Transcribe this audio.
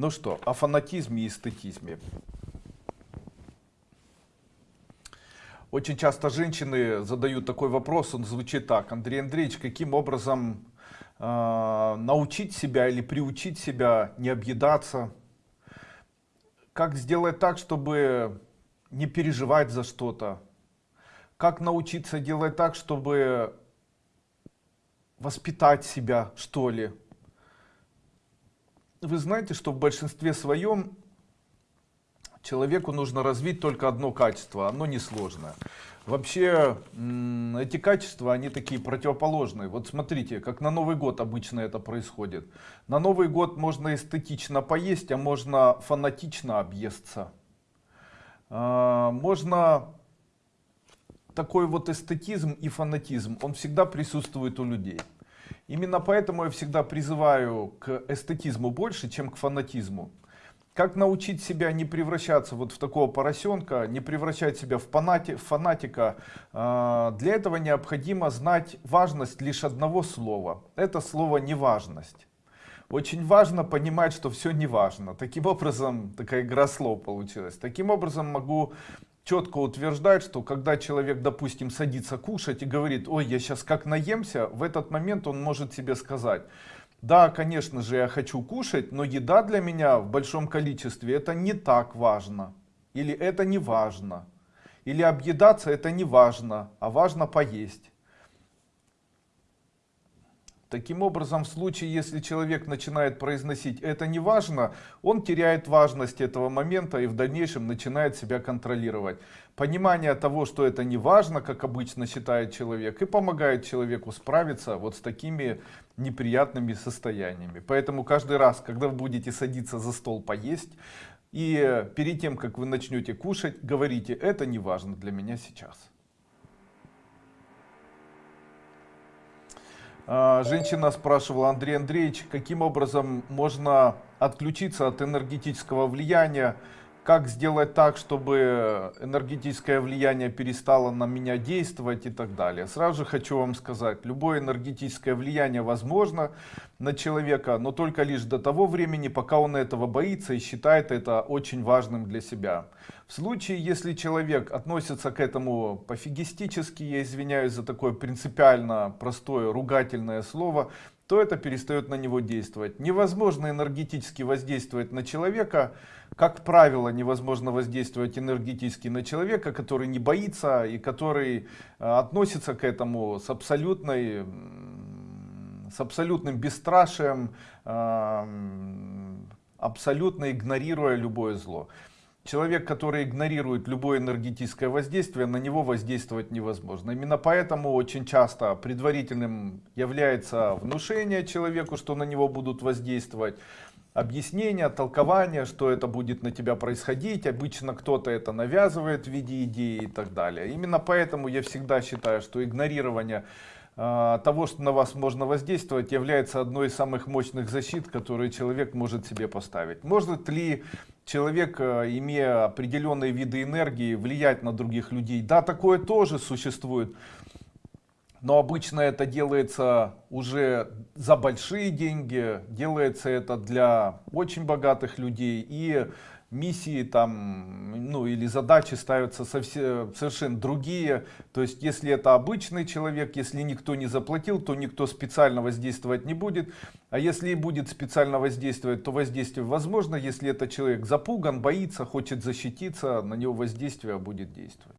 Ну что, о фанатизме и эстетизме. Очень часто женщины задают такой вопрос, он звучит так. Андрей Андреевич, каким образом э, научить себя или приучить себя не объедаться? Как сделать так, чтобы не переживать за что-то? Как научиться делать так, чтобы воспитать себя, что ли? Вы знаете, что в большинстве своем человеку нужно развить только одно качество, оно несложное. Вообще, эти качества, они такие противоположные. Вот смотрите, как на Новый год обычно это происходит. На Новый год можно эстетично поесть, а можно фанатично объесться. А, можно такой вот эстетизм и фанатизм, он всегда присутствует у людей. Именно поэтому я всегда призываю к эстетизму больше, чем к фанатизму. Как научить себя не превращаться вот в такого поросенка, не превращать себя в, фанати, в фанатика? А, для этого необходимо знать важность лишь одного слова. Это слово неважность. Очень важно понимать, что все не важно. Таким образом, такая игра слов получилась. Таким образом могу четко утверждает, что когда человек, допустим, садится кушать и говорит, ой, я сейчас как наемся, в этот момент он может себе сказать, да, конечно же, я хочу кушать, но еда для меня в большом количестве это не так важно. Или это не важно. Или объедаться это не важно, а важно поесть. Таким образом, в случае, если человек начинает произносить «это не важно», он теряет важность этого момента и в дальнейшем начинает себя контролировать. Понимание того, что это не важно, как обычно считает человек, и помогает человеку справиться вот с такими неприятными состояниями. Поэтому каждый раз, когда вы будете садиться за стол поесть, и перед тем, как вы начнете кушать, говорите «это не важно для меня сейчас». Женщина спрашивала, Андрей Андреевич, каким образом можно отключиться от энергетического влияния, как сделать так, чтобы энергетическое влияние перестало на меня действовать и так далее. Сразу же хочу вам сказать, любое энергетическое влияние возможно на человека, но только лишь до того времени, пока он этого боится и считает это очень важным для себя. В случае, если человек относится к этому пофигистически, я извиняюсь за такое принципиально простое ругательное слово, то это перестает на него действовать. Невозможно энергетически воздействовать на человека, как правило, невозможно воздействовать энергетически на человека, который не боится и который э, относится к этому с абсолютной с абсолютным бесстрашием, абсолютно игнорируя любое зло. Человек, который игнорирует любое энергетическое воздействие, на него воздействовать невозможно. Именно поэтому очень часто предварительным является внушение человеку, что на него будут воздействовать. Объяснение, толкование, что это будет на тебя происходить. Обычно кто-то это навязывает в виде идеи и так далее. Именно поэтому я всегда считаю, что игнорирование того, что на вас можно воздействовать, является одной из самых мощных защит, которые человек может себе поставить. Может ли человек, э, имея определенные виды энергии, влиять на других людей? Да, такое тоже существует. Но обычно это делается уже за большие деньги, делается это для очень богатых людей. И миссии там, ну или задачи ставятся совсем, совершенно другие. То есть, если это обычный человек, если никто не заплатил, то никто специально воздействовать не будет. А если и будет специально воздействовать, то воздействие возможно. Если это человек запуган, боится, хочет защититься, на него воздействие будет действовать.